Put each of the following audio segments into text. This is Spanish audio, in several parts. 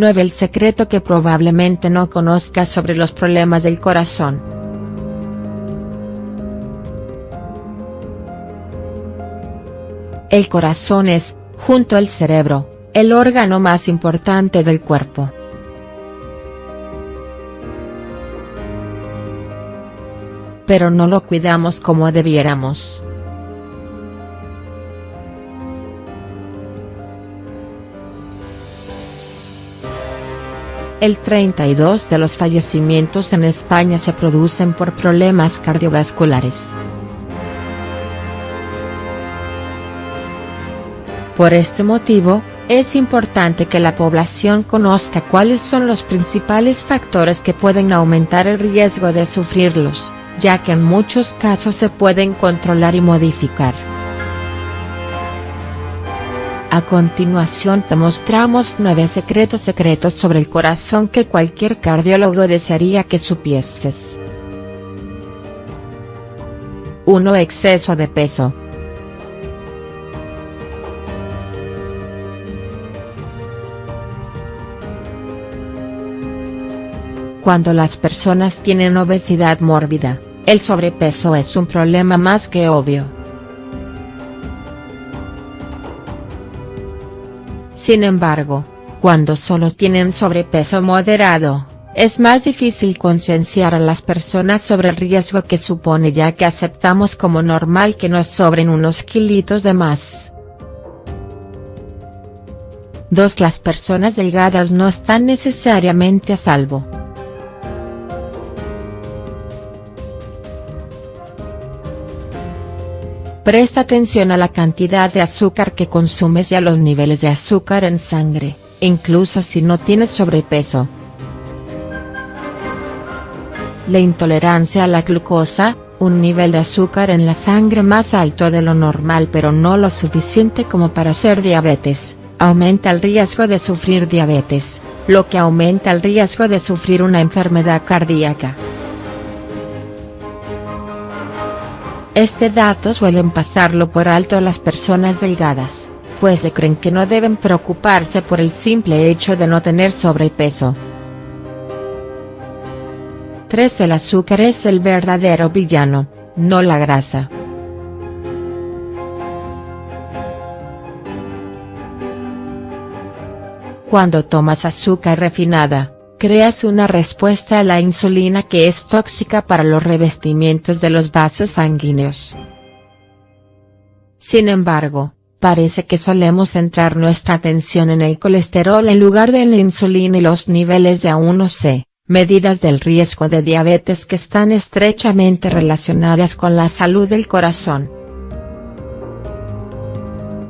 9. El secreto que probablemente no conozcas sobre los problemas del corazón. El corazón es, junto al cerebro, el órgano más importante del cuerpo. Pero no lo cuidamos como debiéramos. El 32 de los fallecimientos en España se producen por problemas cardiovasculares. Por este motivo, es importante que la población conozca cuáles son los principales factores que pueden aumentar el riesgo de sufrirlos, ya que en muchos casos se pueden controlar y modificar. A continuación te mostramos 9 secretos secretos sobre el corazón que cualquier cardiólogo desearía que supieses. 1. Exceso de peso. Cuando las personas tienen obesidad mórbida, el sobrepeso es un problema más que obvio. Sin embargo, cuando solo tienen sobrepeso moderado, es más difícil concienciar a las personas sobre el riesgo que supone ya que aceptamos como normal que nos sobren unos kilitos de más. 2. Las personas delgadas no están necesariamente a salvo. Presta atención a la cantidad de azúcar que consumes y a los niveles de azúcar en sangre, incluso si no tienes sobrepeso. La intolerancia a la glucosa, un nivel de azúcar en la sangre más alto de lo normal pero no lo suficiente como para ser diabetes, aumenta el riesgo de sufrir diabetes, lo que aumenta el riesgo de sufrir una enfermedad cardíaca. Este dato suelen pasarlo por alto las personas delgadas, pues se creen que no deben preocuparse por el simple hecho de no tener sobrepeso. 3. El azúcar es el verdadero villano, no la grasa. Cuando tomas azúcar refinada, creas una respuesta a la insulina que es tóxica para los revestimientos de los vasos sanguíneos. Sin embargo, parece que solemos centrar nuestra atención en el colesterol en lugar de en la insulina y los niveles de A1C, medidas del riesgo de diabetes que están estrechamente relacionadas con la salud del corazón.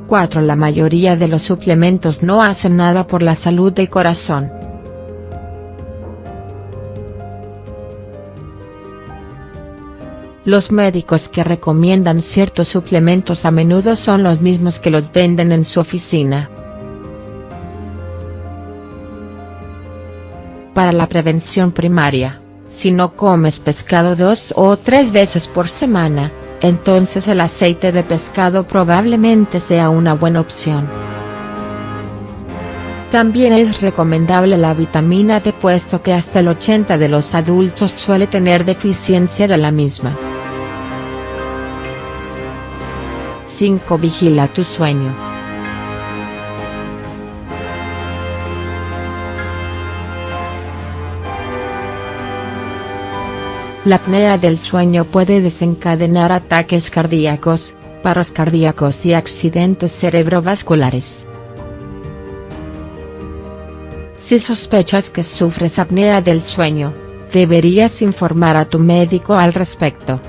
4. La mayoría de los suplementos no hacen nada por la salud del corazón. Los médicos que recomiendan ciertos suplementos a menudo son los mismos que los venden en su oficina. Para la prevención primaria, si no comes pescado dos o tres veces por semana, entonces el aceite de pescado probablemente sea una buena opción. También es recomendable la vitamina D puesto que hasta el 80 de los adultos suele tener deficiencia de la misma. 5. Vigila tu sueño. La apnea del sueño puede desencadenar ataques cardíacos, paros cardíacos y accidentes cerebrovasculares. Si sospechas que sufres apnea del sueño, deberías informar a tu médico al respecto.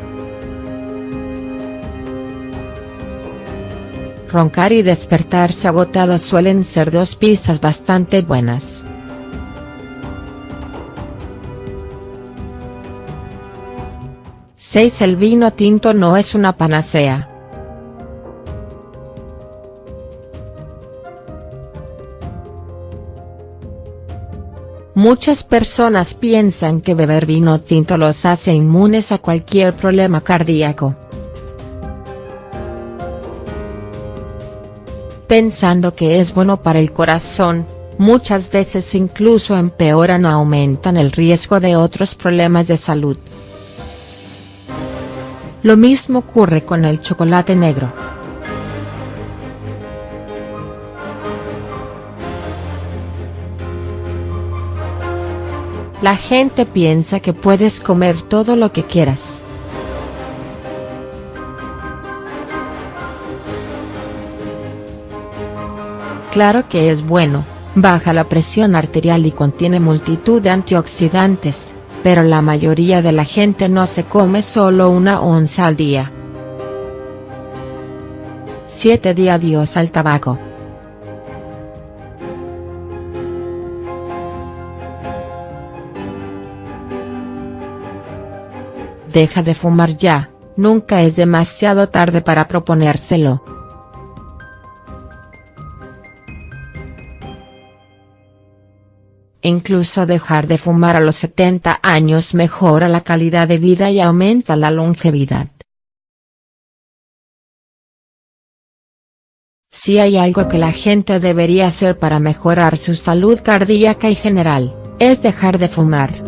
Roncar y despertarse agotado suelen ser dos pistas bastante buenas. Seis El vino tinto no es una panacea. Muchas personas piensan que beber vino tinto los hace inmunes a cualquier problema cardíaco. Pensando que es bueno para el corazón, muchas veces incluso empeoran o aumentan el riesgo de otros problemas de salud. Lo mismo ocurre con el chocolate negro. La gente piensa que puedes comer todo lo que quieras. Claro que es bueno, baja la presión arterial y contiene multitud de antioxidantes, pero la mayoría de la gente no se come solo una onza al día. 7 día adiós al tabaco. Deja de fumar ya, nunca es demasiado tarde para proponérselo. Incluso dejar de fumar a los 70 años mejora la calidad de vida y aumenta la longevidad. Si hay algo que la gente debería hacer para mejorar su salud cardíaca y general, es dejar de fumar.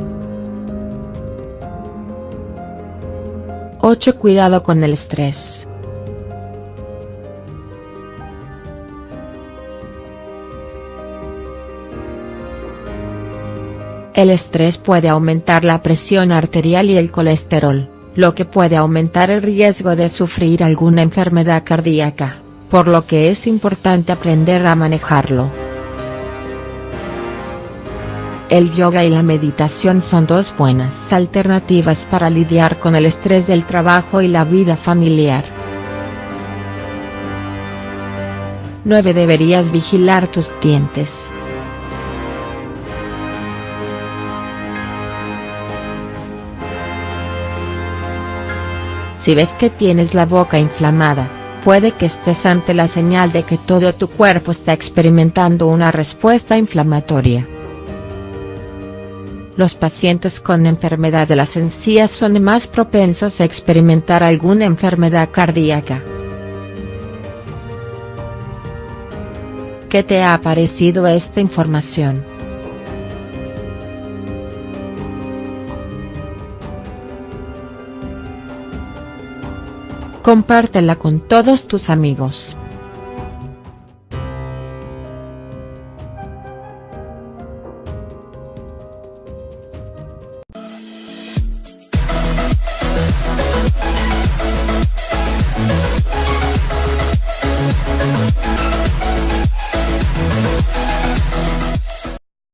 8. Cuidado con el estrés. El estrés puede aumentar la presión arterial y el colesterol, lo que puede aumentar el riesgo de sufrir alguna enfermedad cardíaca, por lo que es importante aprender a manejarlo. El yoga y la meditación son dos buenas alternativas para lidiar con el estrés del trabajo y la vida familiar. 9. Deberías vigilar tus dientes. Si ves que tienes la boca inflamada, puede que estés ante la señal de que todo tu cuerpo está experimentando una respuesta inflamatoria. Los pacientes con enfermedad de las encías son más propensos a experimentar alguna enfermedad cardíaca. ¿Qué te ha parecido esta información? Compártela con todos tus amigos.